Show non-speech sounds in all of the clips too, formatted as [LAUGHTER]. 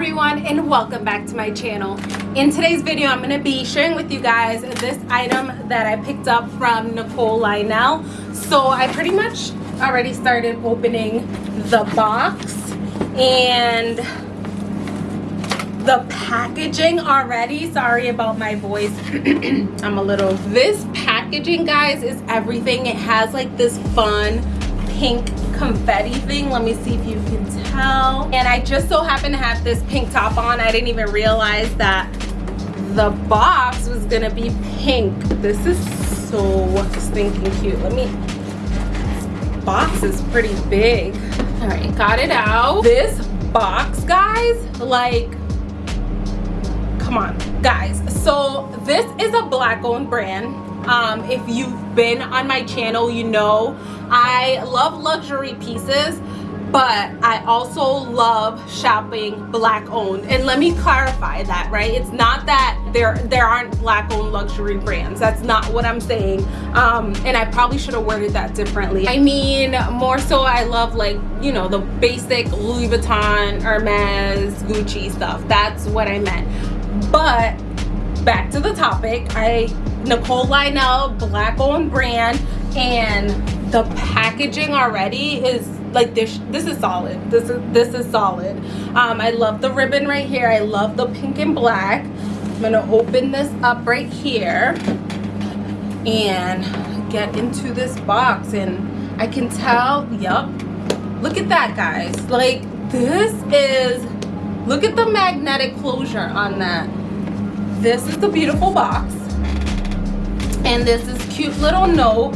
everyone and welcome back to my channel. In today's video i'm to be sharing with you guys this item that i picked up from nicole lionel. So i pretty much already started opening the box and the packaging already. Sorry about my voice. [CLEARS THROAT] I'm a little this packaging guys is everything. It has like this fun pink confetti thing. Let me see if you can tell. And i just so happen to have this pink top on. I didn't even realize that the box was gonna be pink. This is so stinking cute. Let me this box is pretty big. All right got it out. This box guys like come on guys. So this is a black owned brand. Um, if you've been on my channel you know. I love luxury pieces but I also love shopping black owned and let me clarify that right? It's not that there there aren't black owned luxury brands. That's not what I'm saying. Um, and I probably should have worded that differently. I mean more so I love like you know the basic Louis Vuitton Hermes Gucci stuff. That's what I meant. But back to the topic. I Nicole Lionel black owned brand and the packaging already is like this this is solid. This is this is solid. Um i love the ribbon right here. I love the pink and black. I'm gonna open this up right here and get into this box and i can tell yep look at that guys. Like this is look at the magnetic closure on that this is the beautiful box. And this is cute little note.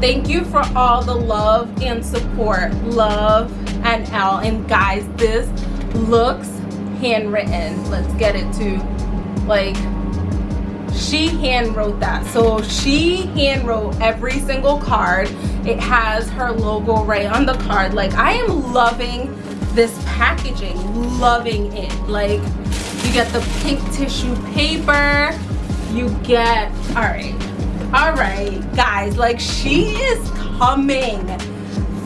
Thank you for all the love and support. Love and l. And guys this looks handwritten. Let's get it to like she hand wrote that. So she hand wrote every single card. It has her logo right on the card. Like i am loving this packaging. Loving it. Like you get the pink tissue paper. You get all right. All right guys like she is coming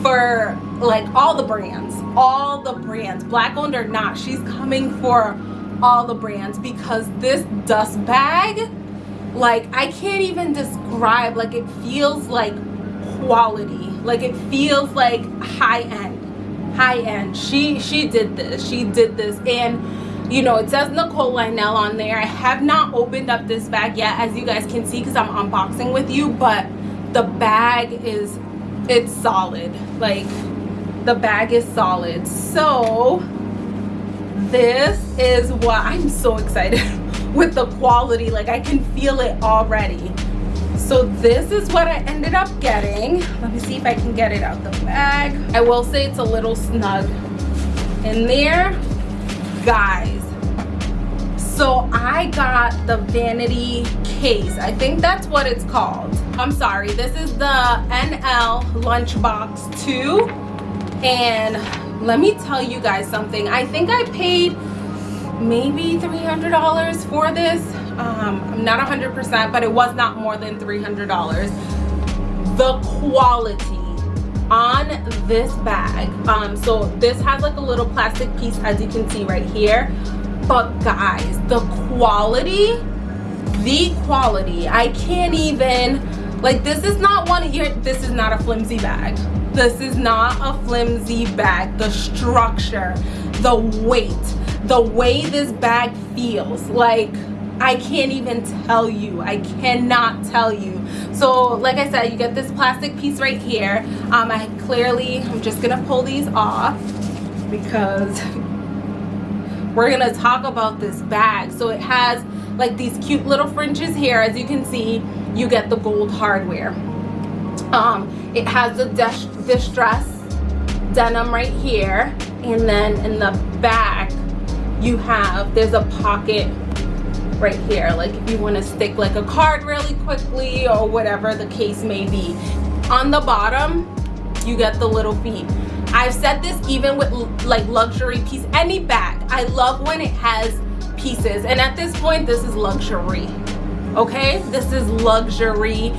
for like all the brands all the brands. Black owned or not she's coming for all the brands because this dust bag like i can't even describe. Like it feels like quality. Like it feels like high end. High end. She she did this. She did this. And you know it says nicole lionel on there. I have not opened up this bag yet as you guys can see because i'm unboxing with you but the bag is it's solid. Like the bag is solid. So this is what [LAUGHS] i'm so excited [LAUGHS] with the quality. Like i can feel it already. So this is what i ended up getting. Let me see if i can get it out the bag. I will say it's a little snug in there guys. So i got the vanity case. I think that's what it's called. I'm sorry this is the nl lunchbox 2 and let me tell you guys something. I think i paid maybe $300 for this. Um, i'm not 100 percent but it was not more than $300 the quality on this bag. Um so this has like a little plastic piece as you can see right here. But guys the quality the quality. I can't even like this is not one here this is not a flimsy bag. This is not a flimsy bag. The structure the weight the way this bag feels like I can't even tell you. I cannot tell you. So like I said you get this plastic piece right here. Um, I clearly I'm just gonna pull these off because [LAUGHS] we're gonna talk about this bag. So it has like these cute little fringes here. As you can see you get the gold hardware. Um, it has the distress denim right here. And then in the back you have there's a pocket right here. Like if you want to stick like a card really quickly or whatever the case may be. On the bottom you get the little feet. I've said this even with like luxury piece any bag. I love when it has pieces and at this point this is luxury okay? This is luxury.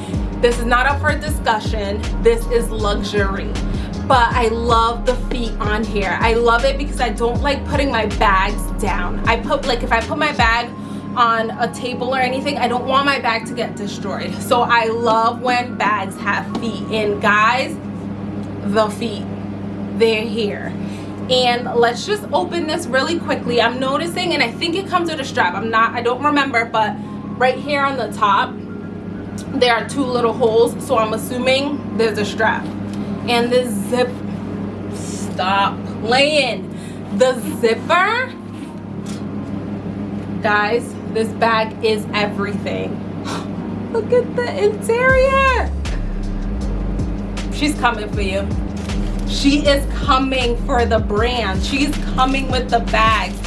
This is not up for discussion. This is luxury. But I love the feet on here. I love it because I don't like putting my bags down. I put like if I put my bag on a table or anything, I don't want my bag to get destroyed. So I love when bags have feet. And guys, the feet, they're here. And let's just open this really quickly. I'm noticing, and I think it comes with a strap. I'm not, I don't remember, but right here on the top, there are two little holes. So I'm assuming there's a strap and the zip stop playing the zipper guys this bag is everything. [GASPS] Look at the interior. She's coming for you. She is coming for the brand. She's coming with the bags.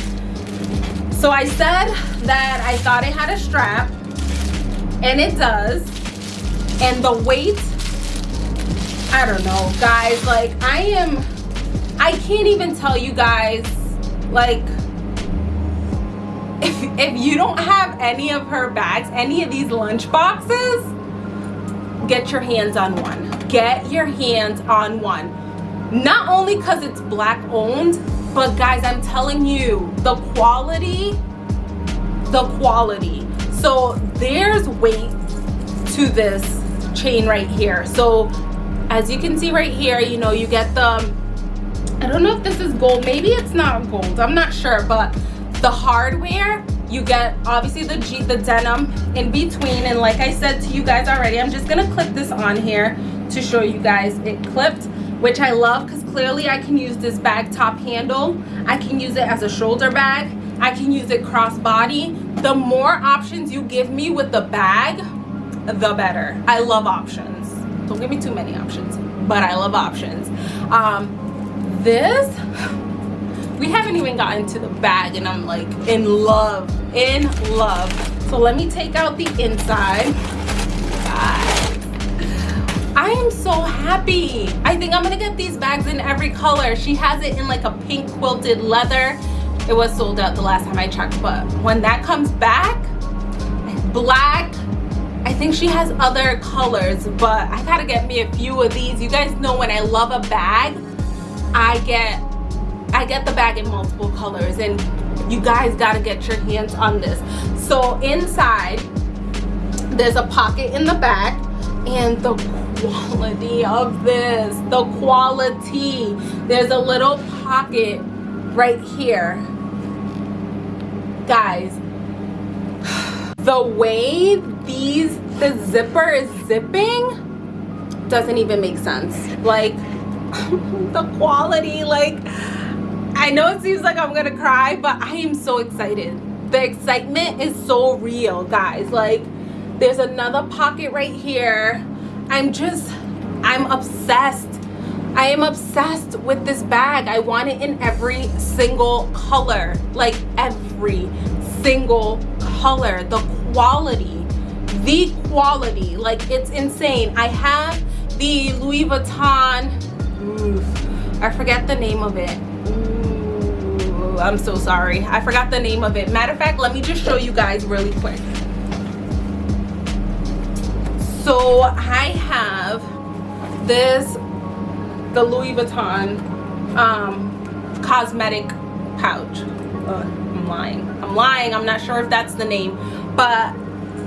So i said that i thought it had a strap and it does. And the weight I don't know, guys. Like, I am, I can't even tell you guys, like, if, if you don't have any of her bags, any of these lunch boxes, get your hands on one. Get your hands on one. Not only because it's black owned, but guys, I'm telling you, the quality, the quality. So there's weight to this chain right here. So as you can see right here you know you get the I don't know if this is gold maybe it's not gold I'm not sure but the hardware you get obviously the G the denim in between. And like I said to you guys already I'm just gonna clip this on here to show you guys it clipped which I love because clearly I can use this bag top handle. I can use it as a shoulder bag. I can use it crossbody. The more options you give me with the bag the better. I love options. Don't give me too many options but i love options. Um this we haven't even gotten to the bag and i'm like in love in love so let me take out the inside I am so happy. I think I'm gonna get these bags in every color. She has it in like a pink quilted leather. It was sold out the last time I checked, but when that comes back, black, I think she has other colors, but I gotta get me a few of these. You guys know when I love a bag, I get I get the bag in multiple colors and you guys gotta get your hands on this. So inside, there's a pocket in the back and the quality of this, the quality. There's a little pocket right here. Guys, [SIGHS] the way these the zipper is zipping doesn't even make sense like [LAUGHS] the quality like I know it seems like I'm gonna cry but I am so excited. The excitement is so real guys. Like there's another pocket right here. I'm just I'm obsessed. I am obsessed with this bag. I want it in every single color like every single color. The quality the quality like it's insane. I have the louis vuitton oof, i forget the name of it I'm so sorry. I forgot the name of it. Matter of fact let me just show you guys really quick. So i have this the louis vuitton um cosmetic pouch. Uh, i'm lying. I'm lying. I'm not sure if that's the name. But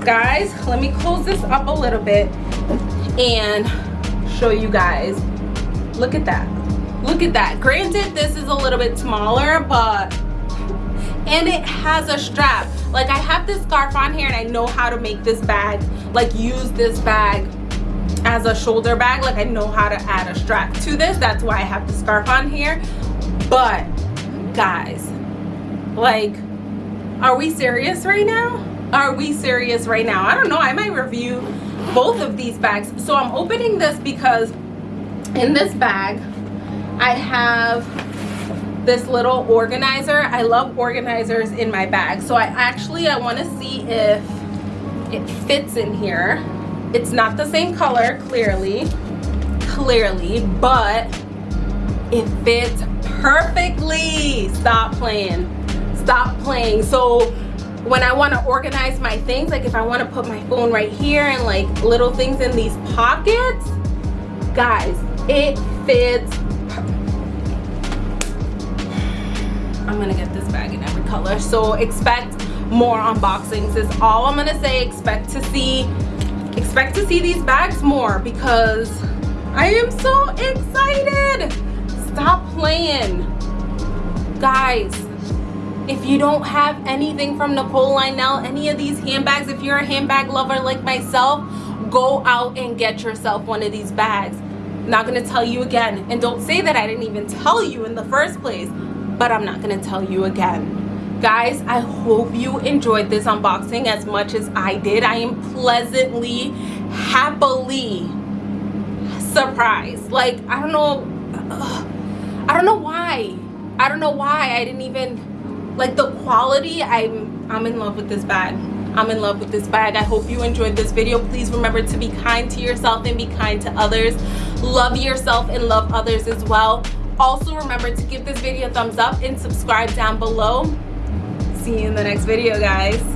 guys let me close this up a little bit and show you guys. Look at that look at that. Granted this is a little bit smaller but and it has a strap. Like i have this scarf on here and i know how to make this bag like use this bag as a shoulder bag. Like i know how to add a strap to this. That's why i have the scarf on here. But guys like are we serious right now? Are we serious right now? I don't know. I might review both of these bags. So i'm opening this because in this bag i have this little organizer. I love organizers in my bag. So i actually i want to see if it fits in here. It's not the same color clearly clearly but it fits perfectly. Stop playing. Stop playing. So when I want to organize my things, like if I want to put my phone right here and like little things in these pockets, guys, it fits i'm gonna get this bag in every color. So expect more unboxings is all i'm gonna say. Expect to see expect to see these bags more because i am so excited. Stop playing. Guys if you don't have anything from Nicole Lionel, any of these handbags, if you're a handbag lover like myself, go out and get yourself one of these bags. Not gonna tell you again. And don't say that I didn't even tell you in the first place, but I'm not gonna tell you again. Guys, I hope you enjoyed this unboxing as much as I did. I am pleasantly, happily surprised. Like, I don't know, I don't know why. I don't know why I didn't even, like the quality, I'm, I'm in love with this bag. I'm in love with this bag. I hope you enjoyed this video. Please remember to be kind to yourself and be kind to others. Love yourself and love others as well. Also remember to give this video a thumbs up and subscribe down below. See you in the next video, guys.